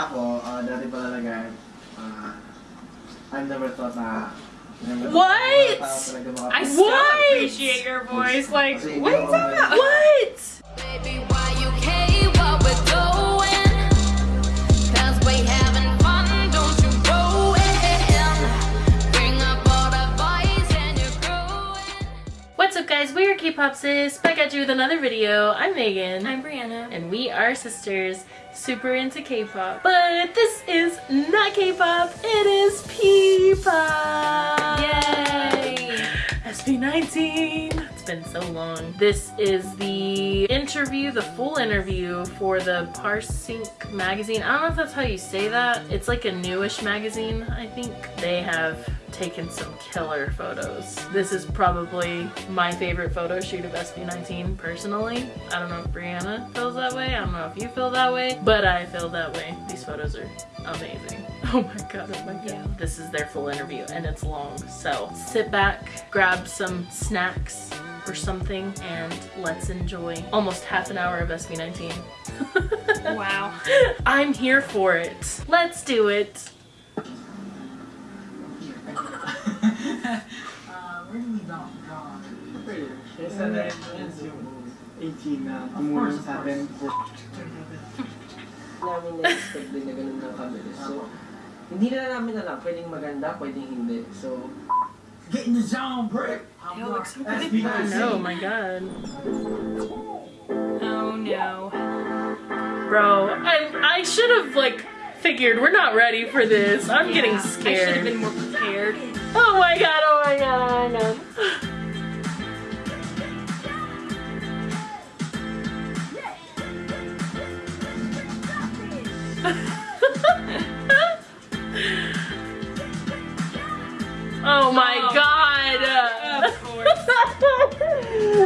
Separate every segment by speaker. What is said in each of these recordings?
Speaker 1: Ako, uh, dati pa talaga, uh, I've never thought na
Speaker 2: What?
Speaker 1: na tao talaga makapag-
Speaker 3: I still appreciate your voice. Like, what are you talking about?
Speaker 2: What? Guys, we are K-Pop Sis, back at you with another video. I'm Megan.
Speaker 3: I'm Brianna.
Speaker 2: and we are sisters, super into K-pop. But this is not K-pop, it is P-pop!
Speaker 3: Yay!
Speaker 2: SB19! Been so long. This is the interview, the full interview for the Parsync magazine. I don't know if that's how you say that. It's like a newish magazine, I think. They have taken some killer photos. This is probably my favorite photo shoot of SB19 personally. I don't know if Brianna feels that way. I don't know if you feel that way, but I feel that way. These photos are amazing. Oh my god, oh my god.
Speaker 3: Yeah.
Speaker 2: This is their full interview and it's long. So sit back, grab some snacks or something, and let's enjoy almost half an hour of SB19.
Speaker 3: Wow.
Speaker 2: I'm here for it. Let's do it.
Speaker 4: Uh, where do we go? Draw.
Speaker 1: Kesa na rin yung A'TIN na tumulong sa atin.
Speaker 5: Namin na-expect din na ganun ng kabilis. So, hindi na namin alam, pwedeng maganda, pwedeng hindi. So,
Speaker 4: Get in the zone, brick.
Speaker 3: It looks so
Speaker 1: That's
Speaker 3: good.
Speaker 1: because-
Speaker 2: Oh my god.
Speaker 3: Oh no.
Speaker 2: Bro, I, I should have like figured we're not ready for this. I'm getting
Speaker 3: scared. I should have been more prepared.
Speaker 2: Oh my god, oh my god, oh my god. oh my
Speaker 3: Oh,
Speaker 2: god!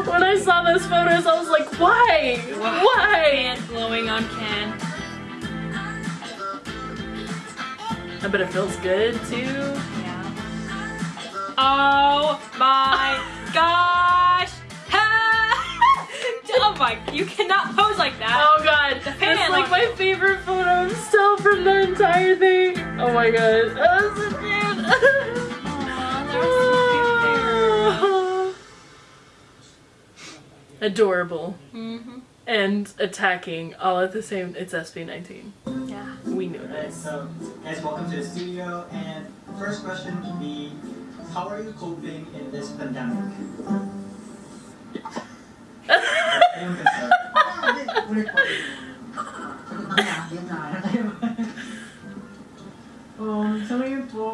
Speaker 2: When I saw those photos, I was like, why? Why?
Speaker 3: Hand glowing on Ken.
Speaker 2: I bet it feels good too.
Speaker 3: Yeah. Oh my gosh! oh my, you cannot pose like that.
Speaker 2: Oh god, that's like my favorite photo still from the entire thing. Oh my god, that's so cute.
Speaker 3: Aw, they're so cute
Speaker 2: Adorable
Speaker 3: Mm-hmm.
Speaker 2: and attacking all at the same. It's SB19.
Speaker 3: Yeah.
Speaker 2: We knew
Speaker 6: Alright,
Speaker 2: this.
Speaker 6: so guys, welcome to the studio. And first question would be, how are you coping in this pandemic?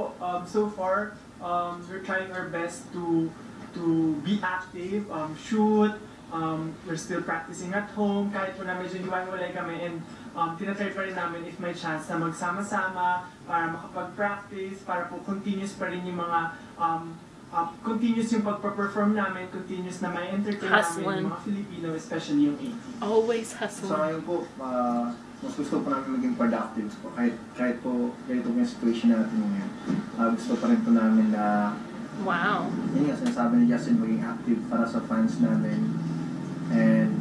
Speaker 4: po,
Speaker 7: um, so far, um, we're trying our best to to be active, um, shoot, um, we're still practicing at home, kahit po na medyo hiwa-hiwalay kami, and um, tinatry pa rin namin if may chance na magsama-sama para makapag-practice, para po continuous pa rin yung mga um, uh, continuous yung pagpa-perform namin, continuous na may entertain namin
Speaker 2: Hustling.
Speaker 7: yung mga Filipino, especially yung 80.
Speaker 2: Always
Speaker 1: So
Speaker 2: hustling.
Speaker 1: ngayon po, uh, mas gusto po namin maging productive po. Kahit, kahit po ganito po yung situation natin ngayon. Uh, gusto pa rin po namin na,
Speaker 2: Wow.
Speaker 1: yun nga, sinasabi ni Justin, maging active para sa fans namin. And,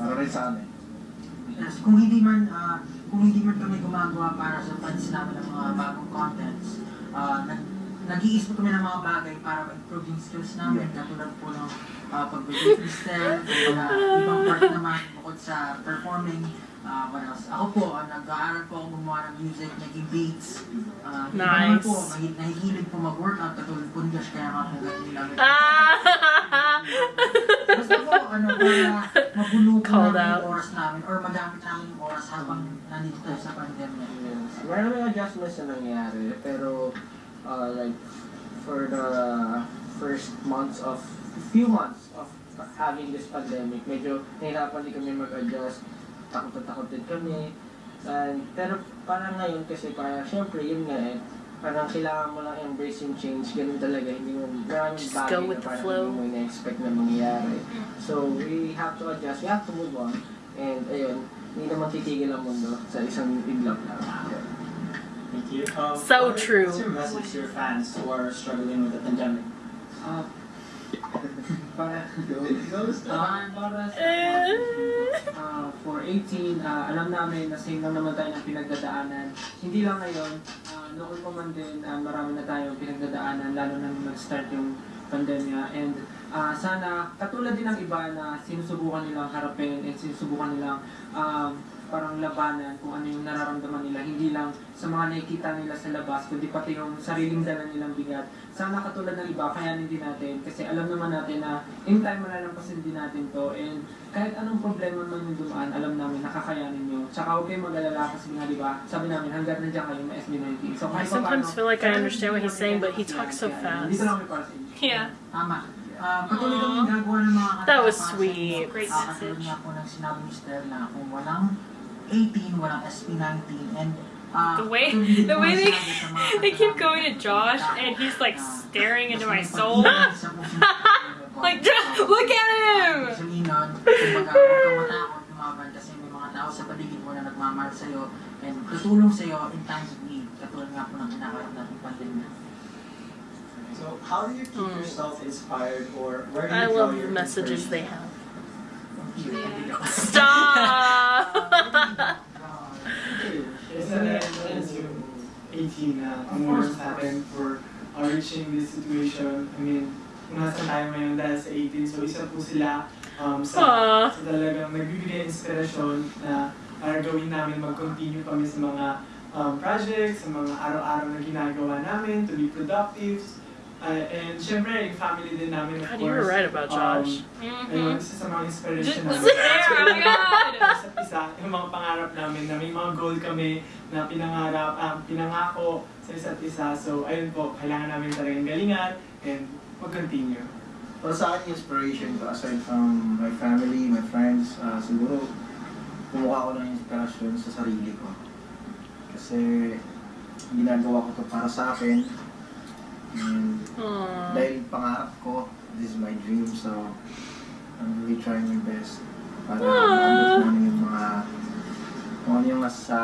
Speaker 1: para rin sa amin.
Speaker 4: Yes, kung hindi man ah, kung hindi man kami gumagawa para sa fans namin ng mga bagong contents, ah, nag nag-iisip kami ng mga bagay para ma-improve yung skills namin, katulad po ng uh, pag-video freestyle, uh, ibang part naman bukod sa performing, uh, what else? Ako po, ah, nag-aaral po ako gumawa ng music, naging beats. Uh, Iba naman
Speaker 2: Nice.
Speaker 4: po, mahi- nahihilig po mag-workout, katulad po ni Josh, kaya nga po namin.
Speaker 2: Ah!
Speaker 4: Basta po, ano, para mabuno po
Speaker 2: Called
Speaker 4: namin
Speaker 2: out.
Speaker 4: yung oras namin or magamit namin yung oras habang nandito tayo sa pandemya.
Speaker 5: yes. Maraming adjustments na nangyari. Pero, uh, like, for the first months of, few months of having this pandemic, medyo nahirapan din kami mag-adjust. Takot na takot din kami. And, pero parang ngayon kasi parang syempre yun nga eh, parang kailangan mo lang embrace yung change, ganun talaga, hindi mo maraming
Speaker 2: Just
Speaker 5: bagay
Speaker 2: go
Speaker 5: na
Speaker 2: with the
Speaker 5: parang
Speaker 2: flow.
Speaker 5: hindi mo ina-expect na mangyayari. So, we have to adjust, we have to move on. And ayun, hindi naman titigil ang mundo sa isang iglap lang.
Speaker 6: Thank you. Um,
Speaker 2: So
Speaker 6: what
Speaker 2: true.
Speaker 6: What's your message to your fans who are struggling with the pandemic?
Speaker 1: Uh,
Speaker 4: ah, for 18, ah, alam namin na same lang naman tayo ng pinagdadaanan. Hindi lang ngayon, ah, noon pa man din, ah, marami na tayong pinagdadaanan, lalo na nung nag-start yung pandemya. And ah, sana, katulad din ng iba na sinusubukan nilang harapin and sinusubukan nilang um, parang labanan kung ano yung nararamdaman nila. Hindi lang sa mga nakikita nila sa labas, kundi pati yung sariling dala nilang bigat. Sana katulad ng iba, kayanin din natin. Kasi alam naman natin na in time malalampasin din natin to. And kahit anong problema man yung dumaan, alam namin nakakayanin nyo. Tsaka huwag kayong mag-alala kasi nga, di ba? Sabi namin, hanggat nandiyan kayo, may SB19. So,
Speaker 2: I
Speaker 4: kahit
Speaker 2: sometimes feel like I
Speaker 4: kaya
Speaker 2: understand what he's saying, but he talks so
Speaker 4: kaya-
Speaker 2: fast.
Speaker 4: Dito lang para sa inyo.
Speaker 3: Yeah.
Speaker 4: Tama. Ah, patuloy kami gagawa ng mga
Speaker 2: That was sweet.
Speaker 3: Great
Speaker 4: Ah, katulad
Speaker 3: message.
Speaker 4: nga po ng sinabi ni Stella kung walang A'TIN, walang SB19, and ah,
Speaker 3: The way- the way they-
Speaker 4: sinabi sa mga
Speaker 3: They keep going to. Josh and he's like
Speaker 4: Ah,
Speaker 3: staring into my soul.
Speaker 4: mapag-ibig sa puso natin.
Speaker 3: Like, "Josh, look at him!
Speaker 4: Sabihin nun, kumbaga, huwag kang matakot lumaban kasi may mga tao sa paligid mo na nagmamahal sa'yo and tutulong sa'yo in times of need. Katulad nga po ng kinakaroon natin pandemya.
Speaker 6: So how do you keep
Speaker 2: Mm.
Speaker 6: yourself inspired or where do you
Speaker 2: I love the messages they have.
Speaker 3: Yeah.
Speaker 2: Stop!
Speaker 7: Yung 18 na tumulong sa atin for uh, reaching this situation. I mean, nasa tayo ngayon dahil sa 18, so isa po sila um, sa,
Speaker 2: Aww.
Speaker 7: sa talagang nagbibigay inspirasyon na para gawin namin mag-continue kami sa mga um, projects, sa mga araw-araw na ginagawa namin to be productive. Uh, and syempre, yung family din namin, of
Speaker 2: God, you were
Speaker 7: course.
Speaker 2: right about
Speaker 7: um,
Speaker 2: Josh.
Speaker 7: Ayun, isa sa mga inspiration
Speaker 3: Just
Speaker 7: namin.
Speaker 3: there, oh my God!
Speaker 7: Isa't isa, yung mga pangarap namin na may mga goal kami na pinangarap, um, pinangako sa isa't isa. So, ayun po, kailangan namin talagang galingan and mag-continue.
Speaker 1: Para sa akin, inspiration ko, aside from my family, my friends, ah, siguro kumuha ko ng inspirasyon sa sarili ko. Kasi ginagawa ko to para sa akin. And
Speaker 2: Aww.
Speaker 1: dahil pangarap ko, this is my dream, so I'm really trying my best para maabot ano yung mga kung ano yung nasa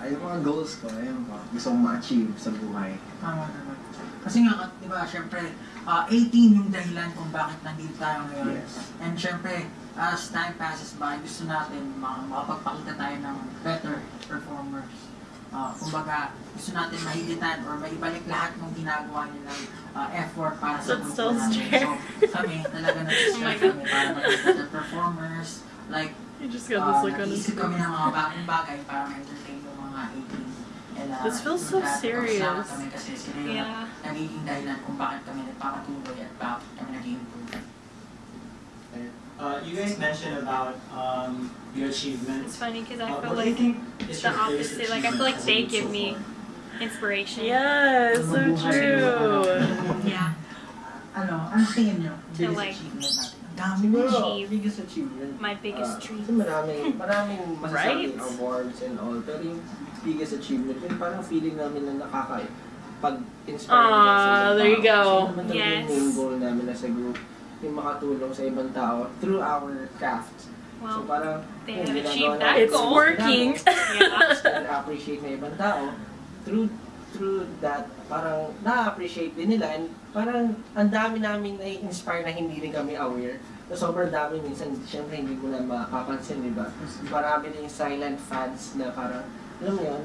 Speaker 1: ay yung mga goals ko, ayun ko, gusto kong ma-achieve sa buhay.
Speaker 4: Tama naman. Kasi nga, di ba, syempre, ah, 18 yung dahilan kung bakit nandito tayo ngayon.
Speaker 1: Yes.
Speaker 4: And syempre, as time passes by, gusto natin ma- makapagpakita tayo ng better performers. Ah, kumbaga, gusto natin mahigitan or maibalik lahat ng ginagawa nilang ah, effort para sa
Speaker 2: That's
Speaker 4: grupo
Speaker 2: so
Speaker 4: namin. So, kami talaga
Speaker 3: Oh
Speaker 4: nag-strive
Speaker 3: God.
Speaker 4: kami para maging better performers. Like,
Speaker 2: He just got
Speaker 4: uh,
Speaker 2: this look on his
Speaker 4: kami ng mga bagong bagay para ma-entertain yung mga 18. And, uh,
Speaker 2: This feels so serious.
Speaker 4: Kami kasi sila yung
Speaker 3: Yeah.
Speaker 4: nagiging dahilan kung bakit kami nagpapatuloy at bakit kami nag-improve.
Speaker 6: Uh, you guys mentioned about um, your achievements.
Speaker 3: It's funny because I
Speaker 6: Uh,
Speaker 3: feel
Speaker 6: what do you
Speaker 3: like
Speaker 6: think is
Speaker 3: the opposite. Like I feel like they give
Speaker 6: group
Speaker 3: me
Speaker 6: so far?
Speaker 3: inspiration.
Speaker 2: Yes, so true.
Speaker 3: Yeah.
Speaker 4: Ano, ano tingin nyo?
Speaker 3: To
Speaker 4: Biggest
Speaker 3: like-
Speaker 4: achievement natin. Ang dami
Speaker 5: Siguro,
Speaker 3: Achieve.
Speaker 5: biggest achievement.
Speaker 3: My biggest
Speaker 5: Ah,
Speaker 3: dream.
Speaker 5: Kasi maraming, maraming masasabing
Speaker 2: Right?
Speaker 5: awards and all. Pero yung biggest achievement, yung parang feeling namin na nakaka pag-inspire
Speaker 2: Ah,
Speaker 5: nila sa
Speaker 2: there you go.
Speaker 5: Kasi naman talaga
Speaker 3: Yes.
Speaker 5: yung main goal namin as a group, yung makatulong sa ibang tao through our craft. so
Speaker 3: Well,
Speaker 5: parang,
Speaker 3: they have achieved that
Speaker 2: It's
Speaker 3: goal.
Speaker 2: working.
Speaker 3: yeah.
Speaker 5: na-appreciate ng ibang tao, through through that, parang na-appreciate din nila and parang ang dami namin na-inspire na hindi rin kami aware. So, sobrang dami minsan, syempre hindi mo na mapapansin, di ba? Marami na yung silent fans na parang, alam mo yun,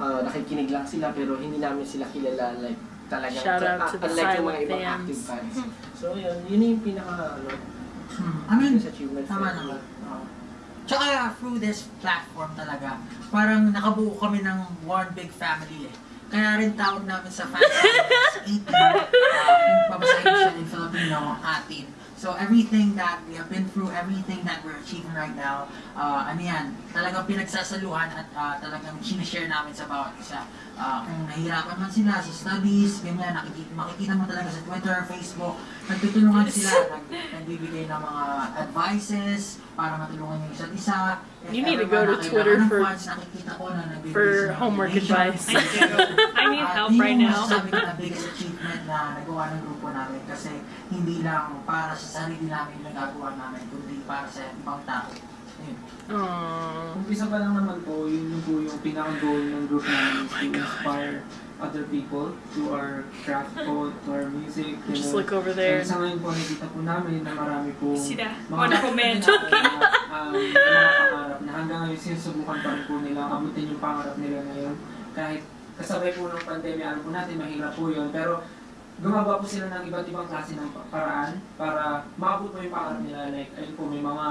Speaker 5: ah, nakikinig lang sila pero hindi namin sila kilala like talagang
Speaker 2: Shout out to the
Speaker 5: unlike yung mga ibang
Speaker 2: fans.
Speaker 5: active fans. So yun, yun yung pinaka ano,
Speaker 4: Hmm. I mean,
Speaker 5: achievement
Speaker 4: tama naman. Oo. Tsaka through this platform talaga, parang nakabuo kami ng one big family eh. Kaya rin tawag namin sa fans namin is 18. Uh, kung babasahin siya in Filipino, atin. So everything that we have been through, everything that we're achieving right now, uh, ano yan, talagang pinagsasaluhan at uh, talagang sinishare namin sa bawat isa. Uh, kung nahihirapan man sila sa studies, ganyan, nakikita, makikita mo talaga sa Twitter, Facebook, nagtutulungan sila, nag, nagbibigay ng mga advices para matulungan yung isa't isa. If
Speaker 2: You need to go to Twitter for-
Speaker 4: funds, nakikita ko na nagbibigay
Speaker 2: for homework advice.
Speaker 3: I do. I need help right now.
Speaker 4: Ko na nagawa ng grupo namin kasi hindi lang para sa sarili namin yung nagagawa namin, kundi para sa ibang tao. Ayun.
Speaker 2: Aww.
Speaker 4: Umpisa pa lang naman po, yun yung po yung pinaka-goal ng group namin is to inspire other people to our craft po, to our music.
Speaker 2: Just
Speaker 4: ganun.
Speaker 2: look over there.
Speaker 4: And sa ngayon po, nakikita po namin na marami po
Speaker 3: Sila.
Speaker 4: mga
Speaker 3: comment.
Speaker 4: um, mga pangarap na hanggang ngayon sinusubukan pa rin po nila abutin yung pangarap nila ngayon. Kahit kasabay po ng pandemya, alam po natin, mahirap po yun. Pero gumagawa po sila ng iba't ibang klase ng pa- paraan para maabot po yung pangarap nila. Like, ayun po, may mga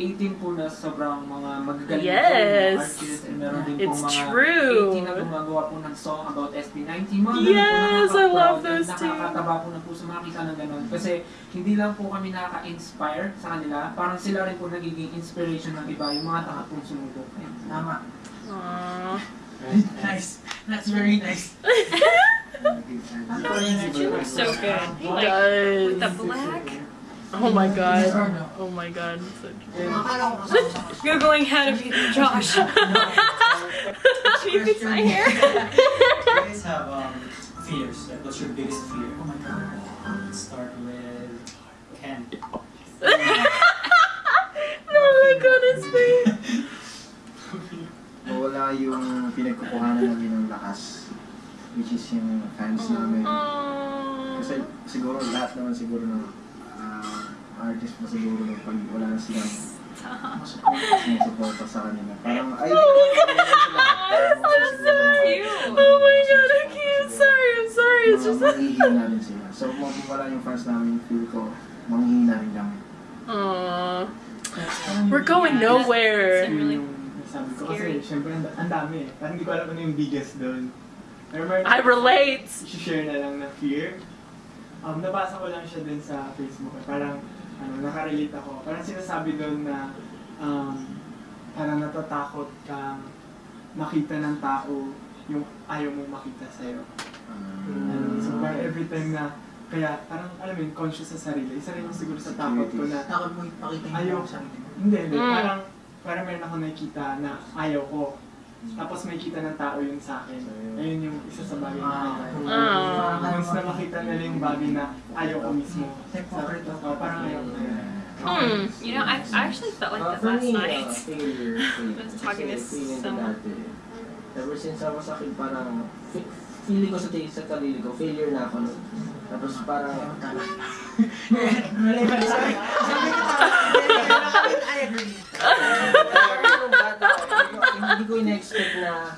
Speaker 4: 18 po na sobrang mga magagaling po
Speaker 2: Yes.
Speaker 4: na artists and meron din po
Speaker 2: It's
Speaker 4: mga
Speaker 2: true.
Speaker 4: 18 na gumagawa po ng song about SB19. Mga
Speaker 2: Yes,
Speaker 4: po,
Speaker 2: I love those too.
Speaker 4: Nakakataba po ng puso makita ng ganun. Kasi hindi lang po kami nakaka-inspire sa kanila, parang sila rin po nagiging inspiration ng iba, yung mga tanga pong sumubok. Tama.
Speaker 2: Aww.
Speaker 4: Nice. That's very nice.
Speaker 3: You look so good. Like,
Speaker 2: does.
Speaker 3: with the black.
Speaker 2: Oh my god. Oh my god. So cute.
Speaker 4: Akala ko kasama ko.
Speaker 3: Googling how to be Josh. you fix my hair.
Speaker 6: You guys have um, fears. Like, what's your biggest fear?
Speaker 4: Oh my God.
Speaker 6: Let's start with Ken.
Speaker 2: Oh my god, it's me.
Speaker 1: Wala yung pinagkukuhanan namin ng lakas. Which is yung fans namin.
Speaker 2: Aww.
Speaker 1: Kasi siguro lahat naman siguro ng ah, artist mo siguro nung pag wala na silang sumusuporta sa kanila. Parang ay,
Speaker 2: Oh my god. I'm sorry. Oh my god, okay, I'm sorry, I'm sorry. It's just
Speaker 1: Manghihina rin sila. So kung wala yung fans namin, feel ko, manghihina rin kami.
Speaker 2: Aww. We're going nowhere.
Speaker 7: Yun yung sabi ko kasi, syempre ang ang dami eh. Parang hindi ko alam ano yung biggest doon. Remember,
Speaker 2: I relate.
Speaker 7: share na lang na fear. Um, nabasa ko lang siya dun sa Facebook. eh. Parang, ano, nakarelate ako. Parang sinasabi doon na, um, parang natatakot kang makita ng tao yung ayaw mong makita sa'yo. Ano, so parang every time na, kaya parang alam mo yun, conscious sa sarili. Isa rin yung siguro sa takot ko na,
Speaker 4: Takot mo ipakita
Speaker 7: Ayaw.
Speaker 4: yung sarili mo.
Speaker 7: hindi, hindi.
Speaker 2: Mm.
Speaker 7: Parang, parang meron ako nakikita na ayaw ko. Tapos may kita ng tao yun sa akin. Ayun yung isa sa bagay na ayaw ko.
Speaker 2: Ah.
Speaker 7: Once na makita nila yung bagay na ayaw ko mismo.
Speaker 4: Hypocrite
Speaker 7: Sabi ko, oh, parang ayaw ko.
Speaker 2: Hmm.
Speaker 3: You know, I, I actually felt like
Speaker 5: Uh,
Speaker 3: that last
Speaker 5: uh,
Speaker 3: night.
Speaker 5: failure. failure.
Speaker 3: was talking to someone.
Speaker 5: Ever since I was a kid, parang fe- feeling ko sa tingin sa sarili ko, failure na ako. Tapos parang,
Speaker 4: I
Speaker 5: in-expect na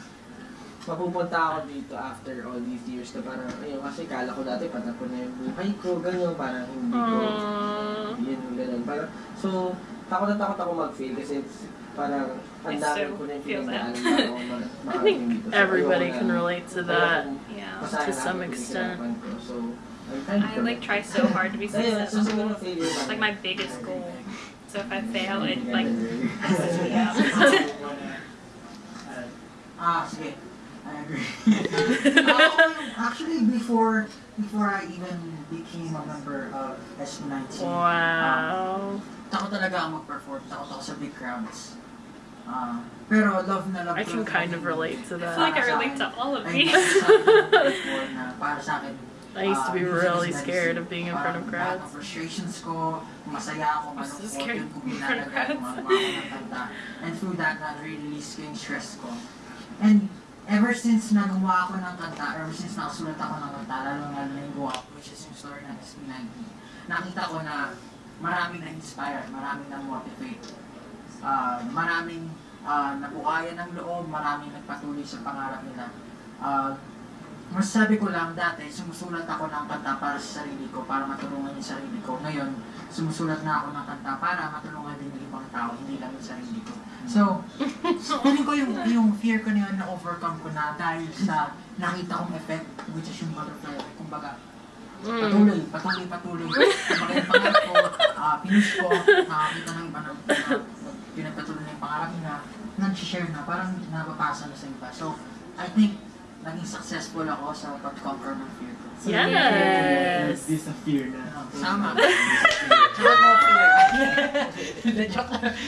Speaker 5: mapupunta ako dito after all these years na parang, ayun, kasi kala ko dati patapon na yung buhay ko, ganyan, parang hindi ko,
Speaker 2: hmm.
Speaker 5: yun, ganun. Parang, so, takot na takot ako mag-fail kasi it's parang ang
Speaker 3: I
Speaker 5: dami
Speaker 3: so
Speaker 5: ko na yung
Speaker 3: feel that.
Speaker 5: pinagdaanan bago ako
Speaker 2: I think.
Speaker 5: So,
Speaker 2: everybody can relate to that.
Speaker 3: Yeah.
Speaker 2: To some extent.
Speaker 5: So,
Speaker 3: I like try so hard to be successful. It's like my biggest goal. So if I fail, it like
Speaker 6: Wanna add?
Speaker 4: Ah, sige. I agree. Um, actually, before before I even became a member of SB19,
Speaker 2: Wow.
Speaker 4: takot talaga ako mag-perform. Takot ako sa big crowds. Ah, pero love na love
Speaker 2: I can kind of relate to that.
Speaker 3: I feel like. I relate to all of these.
Speaker 4: sabi ko before na para sa akin,
Speaker 2: I used to be
Speaker 4: ah,
Speaker 2: really scared of being in front of
Speaker 4: ng
Speaker 2: crowds.
Speaker 4: frustrations ko, masaya ako,
Speaker 3: I'm so scared in front of crowds.
Speaker 4: gumagawa ako ng kanta. And through that, ko yung stress ko. And ever since na gumawa ako ng kanta, ever since nakasulat ako ng kanta, lalo na yung Go Up, which is yung story ng SB19, nakita ko na maraming na-inspire, maraming na-motivate, ah, maraming ah, nabuhayan ng loob, maraming nagpatuloy sa pangarap nila. Ah, masasabi ko lang dati, sumusulat ako ng kanta para sa sarili ko, para matulungan yung sarili ko. Ngayon, sumusulat na ako ng kanta para matulungan din yung ibang tao, hindi lang yung sarili ko. So, feeling ko yung, yung fear ko na yun na-overcome ko na dahil sa nakita kong effect, which is yung butterfly. Kumbaga,
Speaker 2: Mm.
Speaker 4: patuloy, patuloy, patuloy. Kumbaga yung pangarap ko, uh, pinush ko, nakakita ng iba na, na pinagpatuloy na yung pangarap nila, nag-share na, parang napapasa na sa iba. So, I think, naging successful ako sa pag-conquer ng fear ko.
Speaker 7: So,
Speaker 2: Yes.
Speaker 7: This a fear na.
Speaker 4: Sama. Tsaka no fear. Hindi, joke lang.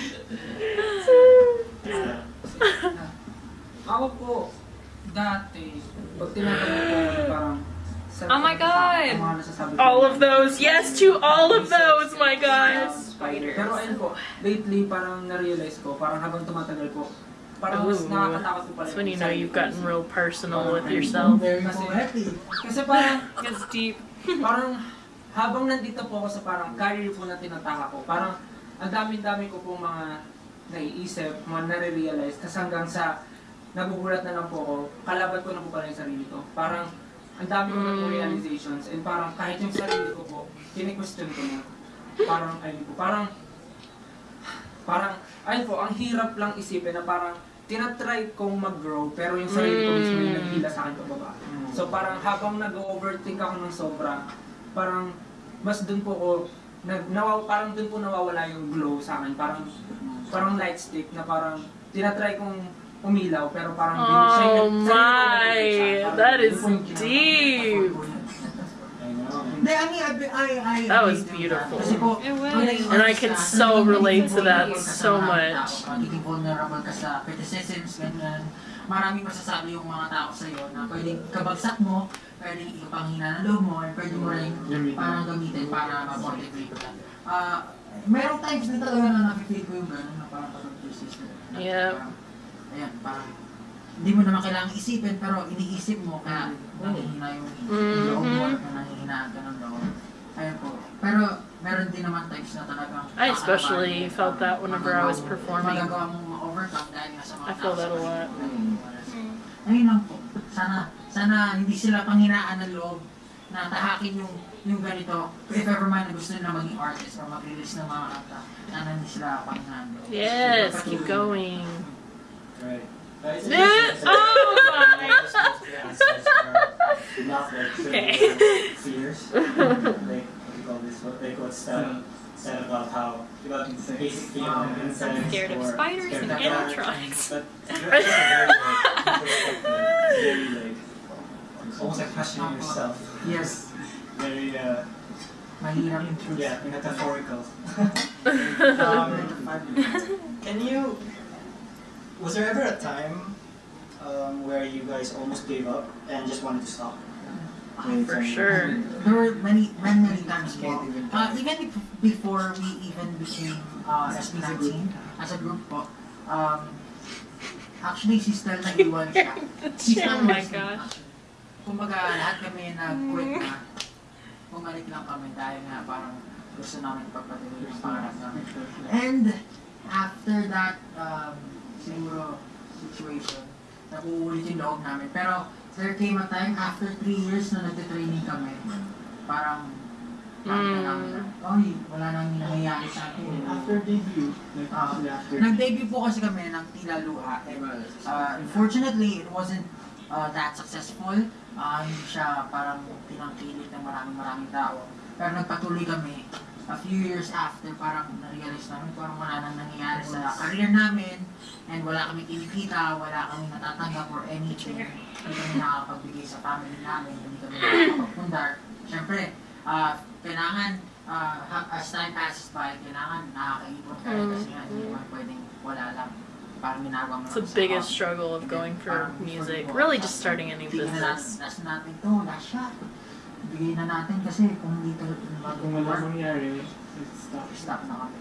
Speaker 5: Ako po, dati, pag tinatanong ko parang,
Speaker 3: Oh my God!
Speaker 5: nasasabi ko,
Speaker 2: All of those. Yes to all of those, my
Speaker 5: um,
Speaker 2: guys.
Speaker 5: spider. Pero ayun po, lately parang na-realize ko, parang habang tumatagal po,
Speaker 4: parang mas nakakatakot ko pala
Speaker 2: That's when you know you've gotten real personal with yourself.
Speaker 1: Very
Speaker 4: Kasi,
Speaker 1: poetic.
Speaker 4: kasi parang,
Speaker 3: It's deep.
Speaker 4: parang habang nandito po ako sa parang career po na tinataka ko, parang ang dami-dami ko pong mga naiisip, mga nare-realize, kasi hanggang sa nagugulat na lang po ako, kalaban ko na po pala yung sarili ko. Parang ang dami ko na po
Speaker 2: Mm.
Speaker 4: realizations and parang kahit yung sarili ko po, kini-question ko na. Parang, ayun po, parang, parang, ayun po, ang hirap lang isipin na parang tinatry kong mag-grow, pero yung sarili ko mismo yung
Speaker 2: Mm.
Speaker 4: naghila sa akin pababa. So parang habang nag-overthink ako ng sobra, parang mas dun po ko, nag, nawaw, parang dun po nawawala yung glow sa akin. Parang, parang light stick na parang tinatry kong umilaw, pero parang din, siya
Speaker 2: Oh
Speaker 4: sarili ko
Speaker 2: my,
Speaker 4: nag-iisa. Parang
Speaker 2: that is deep.
Speaker 6: I
Speaker 4: I mean, I, I, I,
Speaker 2: That was beautiful.
Speaker 4: Kasi
Speaker 3: It was.
Speaker 2: And I can so relate to that
Speaker 4: vulnerable ka sa
Speaker 2: so much.
Speaker 4: tao. Vulnerable ka sa criticisms, ganyan. Maraming masasabi yung mga tao sa'yo na pwedeng kabagsak mo, pwedeng ikapanghina ng loob mo, or pwede mo rin parang gamitin para ma-motivate ka. Ah, merong times din talaga na nafe-feel ko yung gano'n na parang pag-persist.
Speaker 2: Yep.
Speaker 4: Ayan, parang hindi mo naman kailangang isipin pero iniisip mo kaya nangihina yung yung loob mo or nangihinaan ka ng loob. Ayun po. Pero meron din naman times na talagang
Speaker 2: I especially felt that whenever I was performing.
Speaker 4: Magagawa mong ma-overcome dahil nga sa mga
Speaker 2: I feel that a lot.
Speaker 4: paligid. Ayun lang po. Sana, sana hindi sila panghinaan ng loob na tahakin yung yung ganito. If ever man na gusto nila maging artist or mag-release ng mga kanta, sana hindi sila panghinaan.
Speaker 2: Yes, keep going.
Speaker 6: Right. But
Speaker 2: Yeah. Oh my.
Speaker 6: Just those three answers are not like
Speaker 3: Okay.
Speaker 6: similar like what do you call this? What like what's uh, said about how about basic fear of insects
Speaker 3: Scared of spiders and
Speaker 6: of dark.
Speaker 3: animatronics.
Speaker 6: But very like introspective, very like almost like questioning yourself.
Speaker 4: Yes.
Speaker 6: Very uh
Speaker 4: Mahirap yung
Speaker 6: yeah, metaphorical.
Speaker 1: Um,
Speaker 6: Can you? Was there ever a time um, where you guys almost gave up and just wanted to stop?
Speaker 2: For sure.
Speaker 4: There were many, many, many times po.
Speaker 1: Can't even
Speaker 4: Uh, even before we even became uh, SB19 as a group po, um, actually si Stell nag-iwan siya. Si Stell
Speaker 3: Oh my
Speaker 4: was-
Speaker 3: gosh.
Speaker 4: Kumbaga lahat kami nag-quit na. Bumalik lang kami dahil nga parang gusto namin pagpatuloy yung pangarap namin. And after that um, siguro situation, nakuulit yung loob namin. Pero there came a time after three years na nagte-training kami, parang na, oy, wala nang nangyayari sa atin.
Speaker 7: After debut, like actually after.
Speaker 4: Nag-debut po kasi kami ng Tila Luha. And, uh, unfortunately, it wasn't uh, that successful. Uh, hindi siya parang pinangkilit ng maraming maraming tao. Pero nagpatuloy kami. A few years after, parang na-realize namin parang wala nang nangyayari sa career namin and wala kami kinikita, wala kami natatanggap or anything. Hindi kami nakakapagbigay sa family namin, hindi kami nakakapagpundar. Siyempre, uh, kailangan uh, as time passes by, kailangan nakakaipon ka rin kasi nga hindi naman pwedeng wala lang.
Speaker 2: It's the biggest struggle of going for music. Really just starting a new
Speaker 4: Bigyan na natin,
Speaker 2: business.
Speaker 4: Bigay na natin kasi kung dito
Speaker 7: Kung wala mangyari, stop.
Speaker 4: stop na kami.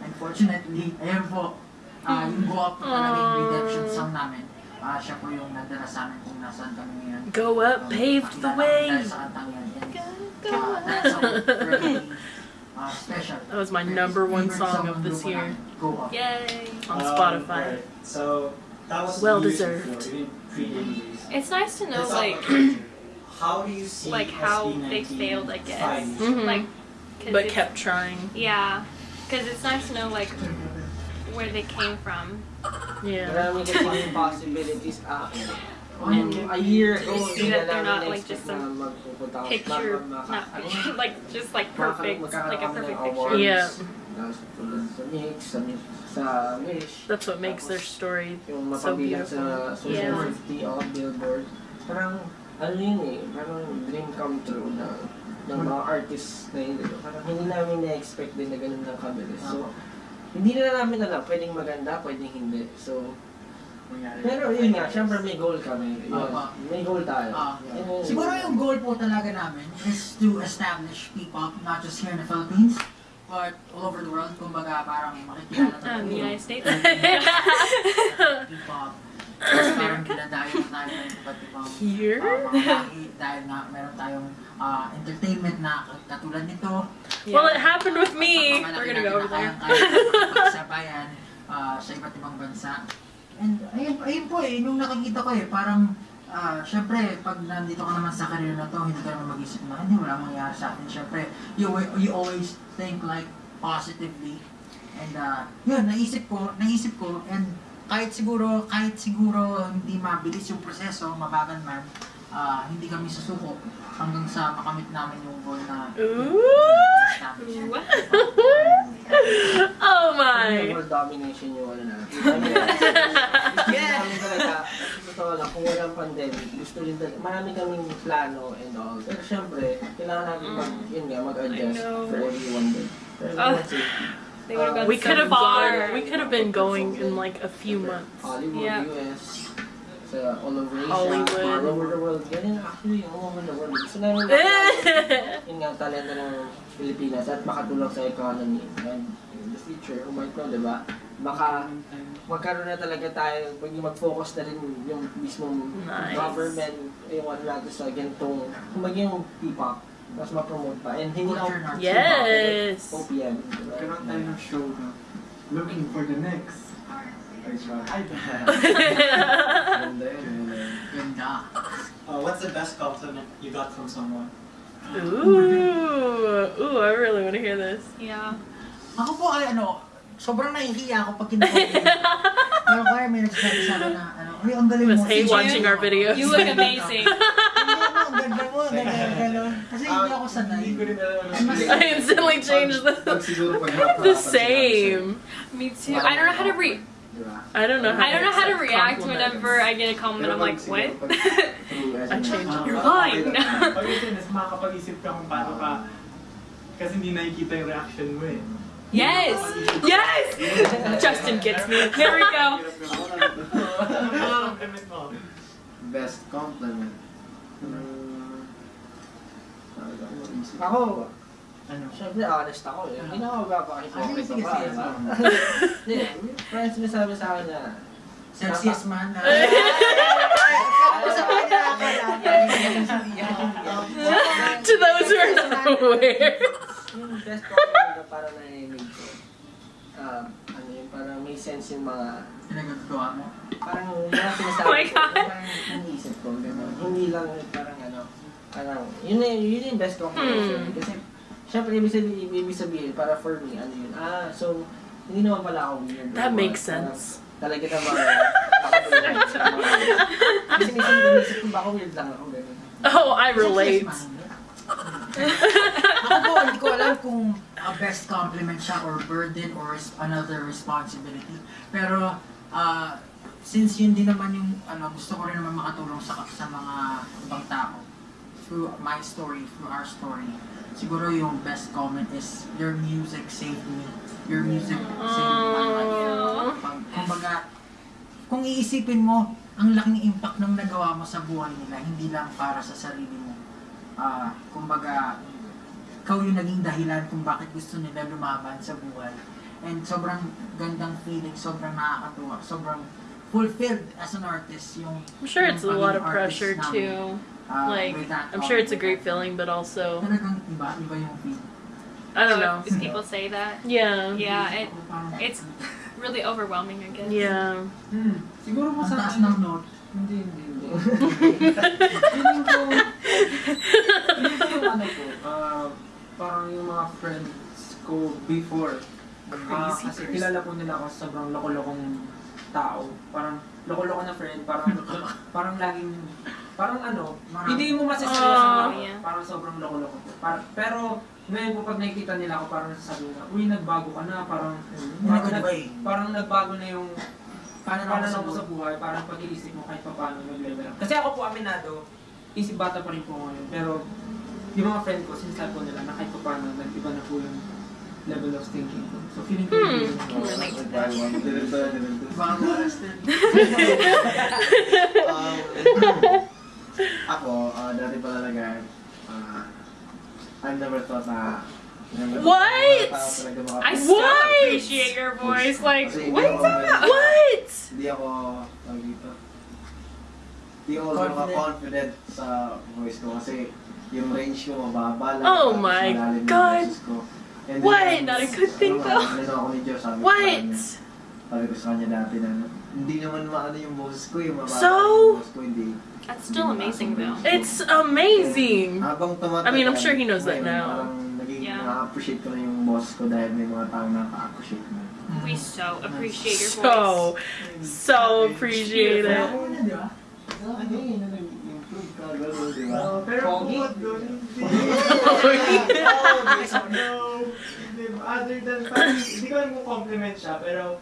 Speaker 4: Unfortunately, ayun po, ah yung go up po talaga yung redemption song namin. Ah siya po yung nagdala sa amin kung nasaan kami ngayon.
Speaker 2: Go up,
Speaker 4: Um,
Speaker 2: paved the way.
Speaker 4: kami dahil sa kantang yan. Ah, that song really special.
Speaker 2: That was my number one song of this year
Speaker 4: namin, Go Up.
Speaker 3: Yay.
Speaker 2: on
Speaker 6: Um,
Speaker 2: Spotify.
Speaker 6: right. So that was
Speaker 2: Well deserved.
Speaker 6: before, even pre-debut.
Speaker 3: It's nice to know like
Speaker 6: about future. How do you see
Speaker 3: like how they failed, I guess.
Speaker 6: five years
Speaker 2: Mhm.
Speaker 3: like 'cause
Speaker 2: But kept trying.
Speaker 3: yeah, because it's nice to know like where they came from.
Speaker 2: Yeah.
Speaker 5: Marami kasi yung possibilities. Ah,
Speaker 2: And
Speaker 5: a year ago,
Speaker 3: You see that they're not, like, just a
Speaker 5: na magpupunta ako.
Speaker 3: Picture,
Speaker 5: Maka- maka-
Speaker 3: not picture, like just like perfect, like a perfect picture.
Speaker 2: Yeah.
Speaker 5: Tapos tulad sa Mix, sa, Mi- sa Wish.
Speaker 2: That's what makes their story so beautiful. Yeah.
Speaker 5: 50 o billboard. Parang, ano yun eh, parang dream come true na ng mga artists na yun. Parang hindi namin na-expect din na ganun lang kabilis. So, hindi na namin alam, pwedeng maganda, pwedeng hindi. So, pero yun nga, syempre may goal kami. Yun,
Speaker 4: Opo.
Speaker 5: may goal tayo.
Speaker 4: Ah,
Speaker 5: Yun yung-
Speaker 4: Siguro yung goal po talaga namin is to establish P-pop not just here in the Philippines, but all over the world, kumbaga parang makikilala
Speaker 3: Um,
Speaker 4: natin
Speaker 3: United States.
Speaker 4: K-pop. Tapos parang dinadayo na tayo ng iba't ibang
Speaker 2: Here?
Speaker 4: uh, mga dahil nga meron tayong uh, entertainment na katulad nito.
Speaker 2: Well, it happened with me. We're gonna go over there.
Speaker 4: na kayang-kaya sabayan uh, sa iba't ibang bansa. And ayun, ayun po eh, nung nakikita ko eh, parang ah syempre, pag nandito ka naman sa career na to, hindi ka naman mag-isip na, hindi, wala mangyayari sa akin. Syempre, you, you always think like positively. And uh, yun, naisip ko, naisip ko, and kahit siguro, kahit siguro hindi mabilis yung proseso, mabagal man, ah, hindi kami susuko hanggang sa makamit namin yung goal na
Speaker 2: Ooh. Oh my.
Speaker 5: World domination yung ano gusto
Speaker 4: Yeah.
Speaker 5: totoo lang, kung walang pandemic, gusto rin talaga, marami kaming plano and all. Pero syempre, kailangan natin mag, yun nga, mag-adjust for everyone din. Pero
Speaker 3: Oh.
Speaker 5: Safety.
Speaker 3: They would have gone
Speaker 2: We could have
Speaker 3: far.
Speaker 2: gone. We could have been going in like a few months.
Speaker 5: Hollywood,
Speaker 3: Yeah.
Speaker 5: US, sa all over Asia,
Speaker 2: Hollywood.
Speaker 5: all over the world. Ganyan actually, eh. all over the world. Gusto namin yun nga, talento ng Pilipinas at makatulong sa economy. And in the future, oh who might know, di ba? Baka magkaroon na talaga tayo, pag mag-focus na rin yung mismong
Speaker 2: Nice.
Speaker 5: government, yung ano natin sa ganitong, kung maging yung P-pop, mas ma-promote pa. And hindi
Speaker 4: Culture
Speaker 5: lang
Speaker 4: na.
Speaker 2: Yes.
Speaker 5: OPM. diba?
Speaker 7: Karoon tayo ng show na looking for the next. Ay,
Speaker 1: Ganda yun, ganda yun.
Speaker 4: Ganda.
Speaker 6: Uh, what's the best compliment you got from someone?
Speaker 2: Ooh. Ooh, I really want to hear this.
Speaker 3: Yeah.
Speaker 4: Ako po ay ano, sobrang nahihiya ako pag kinukulit. Pero kaya may nagsasabi sa akin na, ano, ay, ang galing
Speaker 2: You must hate watching our videos.
Speaker 3: You look amazing.
Speaker 4: Hindi mo, ganda ganda. Kasi hindi ako sanay.
Speaker 7: hindi ko rin alam.
Speaker 2: I instantly changed
Speaker 1: Pag
Speaker 2: the
Speaker 1: siguro pag
Speaker 2: the same.
Speaker 3: Me too. I don't know how to re.
Speaker 1: Diba?
Speaker 2: I don't know how
Speaker 3: I don't know how to react whenever I get a compliment. I'm like, what?
Speaker 2: I changed it.
Speaker 3: You're lying.
Speaker 7: Pag ito, mas makakapag-isip ka kung paano ka kasi hindi nakikita yung reaction mo eh.
Speaker 3: yes. Yes.
Speaker 2: Justin gets me.
Speaker 3: There we go.
Speaker 7: Ano ang compliment mo?
Speaker 1: Best compliment. Hmm. Ako
Speaker 4: Ano?
Speaker 5: syempre honest ako eh. Hindi na ako.
Speaker 4: Ah, sige, sige, sige.
Speaker 5: Hindi, friends sinasabi sa akin na,
Speaker 4: Celsius man. ah.
Speaker 2: To those who are not aware.
Speaker 5: yung best compliment na parang narinig ko, um, yun, parang may sense yung mga,
Speaker 4: Pinagagawa mo.
Speaker 5: parang mga sinasabi
Speaker 3: Oh my
Speaker 5: ko,
Speaker 3: God.
Speaker 5: parang iniisip ko, gano'n. Hindi lang parang ano, parang, yun na yun yung best compliment
Speaker 2: Hmm.
Speaker 5: Kasi, syempre, ibig sabihin, ibig sabihin, para for me, ano yun, ah, so, hindi naman pala ako weird.
Speaker 2: That makes
Speaker 5: what. Parang,
Speaker 2: sense.
Speaker 5: Talaga naman. Kasi minsan inisip ko, baka weird lang ako, gano'n.
Speaker 2: Oh, I relate.
Speaker 4: Ako po, hindi ko alam kung a best compliment siya or burden or another responsibility. Pero, ah, since yun din naman yung, ano, gusto ko rin naman makatulong sa, sa mga ibang tao through my story, through our story, siguro yung best comment is, your music saved me. Your music saved life. Pag, kumbaga, kung iisipin mo, ang laking impact ng nagawa mo sa buhay nila, hindi lang para sa sarili mo. Ah, kumbaga, ikaw yung naging dahilan kung bakit gusto nila lumaban sa buhay. And sobrang gandang feeling, sobrang nakakatuwa, sobrang fulfilled as an artist yung
Speaker 2: I'm sure it's a lot of pressure
Speaker 4: artist
Speaker 2: too.
Speaker 4: namin. Ah,
Speaker 2: Like, I'm sure it's a great feeling, but also,
Speaker 4: Talagang iba, iba yung feeling.
Speaker 2: I don't know.
Speaker 3: If people say that,
Speaker 2: Yeah.
Speaker 3: yeah, it it's really overwhelming. I guess.
Speaker 2: Yeah.
Speaker 7: Hmm. Siguro mo
Speaker 4: Ang
Speaker 7: sa
Speaker 4: taas ng note.
Speaker 5: Hindi, hindi, hindi. Feeling ko, feeling ko yung ano ko,
Speaker 7: ah, parang yung mga friends ko before.
Speaker 2: Crazy
Speaker 7: kasi
Speaker 2: person.
Speaker 7: kilala po nila ako sobrang loko-lokong tao. Parang loko-loko na friend, parang parang laging parang ano,
Speaker 4: Marami.
Speaker 7: hindi mo sa mga
Speaker 3: Yeah.
Speaker 7: parang sobrang loko-loko po. Par- pero ngayon po pag nakikita nila ako parang nasasabi na, uy, nagbago ka na, parang
Speaker 4: good
Speaker 7: nag-
Speaker 4: way.
Speaker 7: parang nagbago na yung
Speaker 4: Paano
Speaker 7: paano
Speaker 4: na
Speaker 7: mo
Speaker 4: ako
Speaker 7: sa buhay, parang pag-iisip mo kahit pa paano mag-level up. Kasi ako po aminado, isip bata pa rin po ngayon, pero yung mga friend ko, sinasabi ko nila na kahit pa paano, nag-iba na po yung level of thinking ko. So feeling ko
Speaker 2: Hmm.
Speaker 7: yun.
Speaker 3: Relate to
Speaker 1: that. Diretso, diretso.
Speaker 4: Baka oras din.
Speaker 1: Um, ako, uh, dati pa talaga, uh, I never thought na
Speaker 2: What?
Speaker 3: I
Speaker 2: What?
Speaker 3: still appreciate your voice. Like,
Speaker 1: Kasi
Speaker 3: what
Speaker 1: hindi
Speaker 3: is
Speaker 1: ako
Speaker 3: that?
Speaker 1: ganun.
Speaker 2: What?
Speaker 1: Hindi ako, tawag dito, hindi ako confident. confident sa voice ko kasi yung range ko mababa lang.
Speaker 2: Oh my God.
Speaker 1: boses ko. Then,
Speaker 2: What?
Speaker 3: Not a good thing,
Speaker 1: ano,
Speaker 3: though.
Speaker 1: Ano ako ni Diyos, sabi ko
Speaker 2: What?
Speaker 1: kanya, sabi ko sa kanya dati na, hindi naman maano yung boses ko, yung mababa
Speaker 2: So?
Speaker 1: yung boses ko, hindi.
Speaker 3: That's still amazing, though.
Speaker 2: It's amazing.
Speaker 1: Habang tumatagal,
Speaker 2: I mean, I'm sure he knows that now.
Speaker 1: Parang naging
Speaker 3: Yeah.
Speaker 1: na-appreciate ko na yung boss ko dahil may mga tao na ka-appreciate na.
Speaker 3: We so appreciate your voice.
Speaker 2: So, so appreciate it.
Speaker 1: Ano yun, ano improve ka, gano'n, di ba?
Speaker 7: Oh, pero
Speaker 5: Pogi.
Speaker 7: bukod doon, hindi.
Speaker 2: Oh,
Speaker 7: no. Other than, parang, hindi ko alam kung compliment siya, pero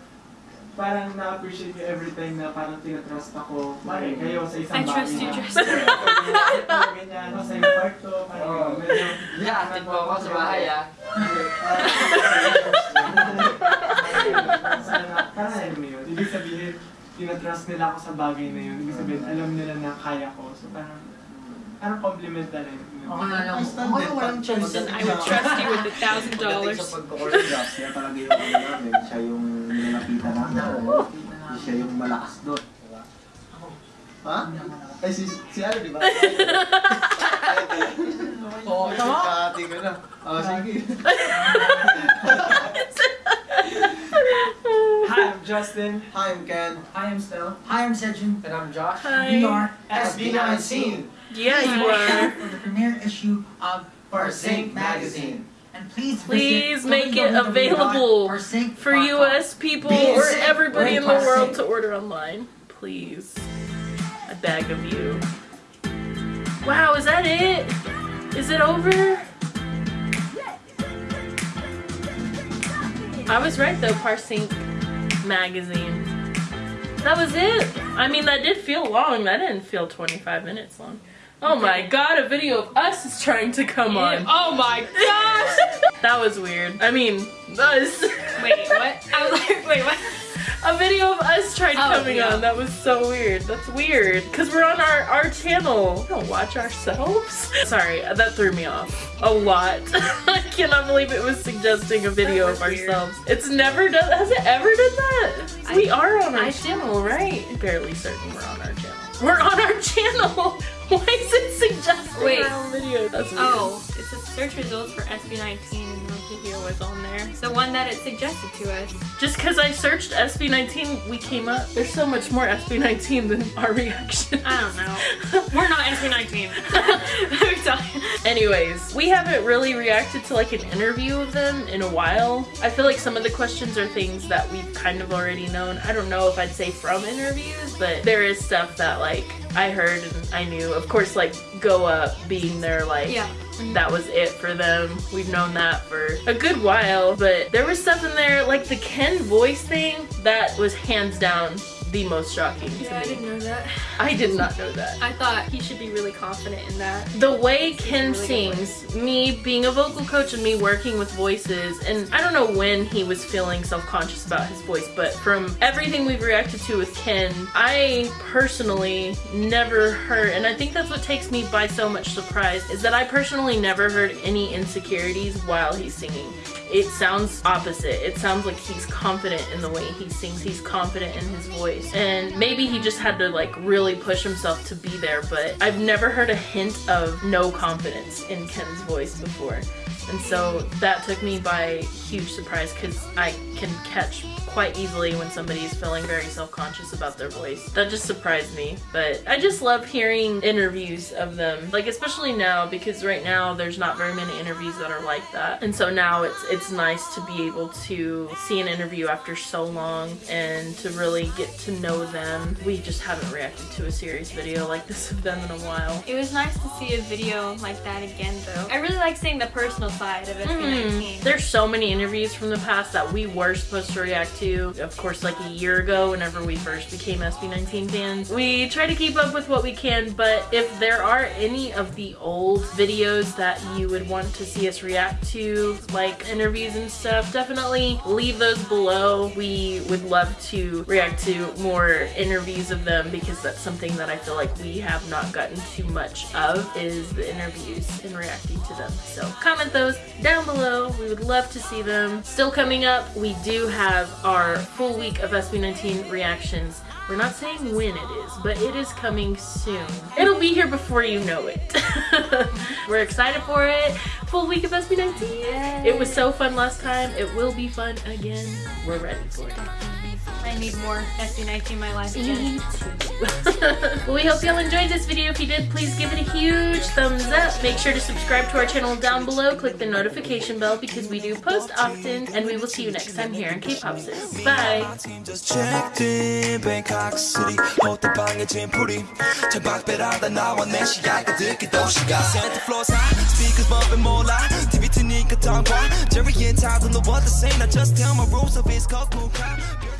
Speaker 7: parang na-appreciate ko every time na parang tinatrust ako. Parang kayo sa isang
Speaker 3: I trust you,
Speaker 7: na-
Speaker 3: trust
Speaker 7: Parang ganyan, no, sa yung part to, parang
Speaker 5: Oo.
Speaker 7: medyo...
Speaker 5: Yeah, mo ako sa bahay ah.
Speaker 7: Parang alam mo yun. Ibig sabihin, tinatrust nila ako sa bagay na yun. Ibig sabihin, alam nila na kaya ko. So parang, parang compliment na rin.
Speaker 4: Okay na lang.
Speaker 1: Ang standard
Speaker 4: Okay, walang choice.
Speaker 3: Then I would trust you with a thousand dollars.
Speaker 1: sa pagko-choreograph, siya talaga yung ano namin, siya yung nilapitan namin. Siya yung malakas doon. Diba? Ha? Ay, si, si ano, di ba? Oo,
Speaker 4: tama.
Speaker 1: Kakati ko na. Oh, sige.
Speaker 7: Hi, I'm Justin.
Speaker 1: Hi, I'm Ken.
Speaker 4: Hi, I'm Stell. Hi, I'm Sejun.
Speaker 5: And I'm Josh.
Speaker 4: We
Speaker 2: Hi.
Speaker 4: are
Speaker 7: SB19.
Speaker 2: Yeah, you are.
Speaker 4: for the premiere issue of
Speaker 5: Parsync Magazine.
Speaker 4: And please
Speaker 2: Please make it available For US people or everybody in the world to order online. Please. I beg of you. Wow, is that it? Is it over? I was right though, Parsync magazine. That was it. I mean, that did feel long. That didn't feel 25 minutes long. Oh my god, a video of us is trying to come on.
Speaker 3: Oh my gosh!
Speaker 2: That was weird. I mean, us.
Speaker 3: Wait, what? I was like, wait, what?
Speaker 2: A video of us tried
Speaker 3: Oh,
Speaker 2: coming
Speaker 3: yeah.
Speaker 2: on. That was so weird. That's weird. Because we're on our, our channel. We don't watch ourselves. Sorry, that threw me off a lot. I cannot believe it was suggesting a video of
Speaker 3: was weird.
Speaker 2: ourselves. It's never done, has it ever done that?
Speaker 3: I-
Speaker 2: we are on our
Speaker 3: I-
Speaker 2: channel, right? Barely certain we're on our channel. We're on our channel. Why is it suggesting
Speaker 3: Wait.
Speaker 2: our own video? That's weird.
Speaker 3: Oh, it says search results for SB19 and no video was on there. The one that it suggested to us.
Speaker 2: Just because I searched SB19, we came up. There's so much more SB19 than our reaction.
Speaker 3: I don't know. We're not SB19. Let me tell you.
Speaker 2: Anyways, we haven't really reacted to like an interview of them in a while. I feel like some of the questions are things that we've kind of already known. I don't know if I'd say from interviews, but there is stuff that like I heard and I knew. Of course, like Go Up being their like
Speaker 3: Yeah.
Speaker 2: That was it for them. We've known that for a good while, but there was stuff in there like the Ken voice thing that was hands down the most shocking
Speaker 3: Yeah, I didn't know that.
Speaker 2: I did not know that.
Speaker 3: I thought he should be really confident in that.
Speaker 2: The way Ken
Speaker 3: really
Speaker 2: sings, me being a vocal coach and me working with voices, and I don't know when he was feeling self conscious about his voice, but from everything we've reacted to with Ken, I personally never heard, and I think that's what takes me by so much surprise, is that I personally never heard any insecurities while he's singing. It sounds opposite. It sounds like he's confident in the way he sings. He's confident in his voice. And maybe he just had to like really push himself to be there, but I've never heard a hint of no confidence in Ken's voice before. And so that took me by huge surprise because I can catch quite easily when somebody's feeling very self-conscious about their voice. That just surprised me. But I just love hearing interviews of them. Like especially now because right now there's not very many interviews that are like that. And so now it's it's nice to be able to see an interview after so long and to really get to know them. We just haven't reacted to a serious video like this of them in a while.
Speaker 3: It was nice to see a video like that again, though. I really like seeing the personal side of SB19. Mm-hmm.
Speaker 2: There's so many interviews from the past that we were supposed to react to to. Of course, like a year ago, whenever we first became SB19 fans, we try to keep up with what we can. But if there are any of the old videos that you would want to see us react to, like interviews and stuff, definitely leave those below. We would love to react to more interviews of them because that's something that I feel like we have not gotten too much of is the interviews and reacting to them. So comment those down below. We would love to see them. Still coming up, we do have our full week of SB19 reactions. We're not saying when it is, but it is coming soon. It'll be here before you know it. We're excited for it. Full week of SB19. It was so fun last time. It will be fun again. We're ready for it.
Speaker 3: I need more SD nights in my life again.
Speaker 2: well, we hope you all enjoyed this video. If you did, please give it a huge thumbs up. Make sure to subscribe to our channel down below. Click the notification bell because we do post often. And we will see you next time here in K-Pop Sis. Bye.
Speaker 8: Jerry and just tell my rules crap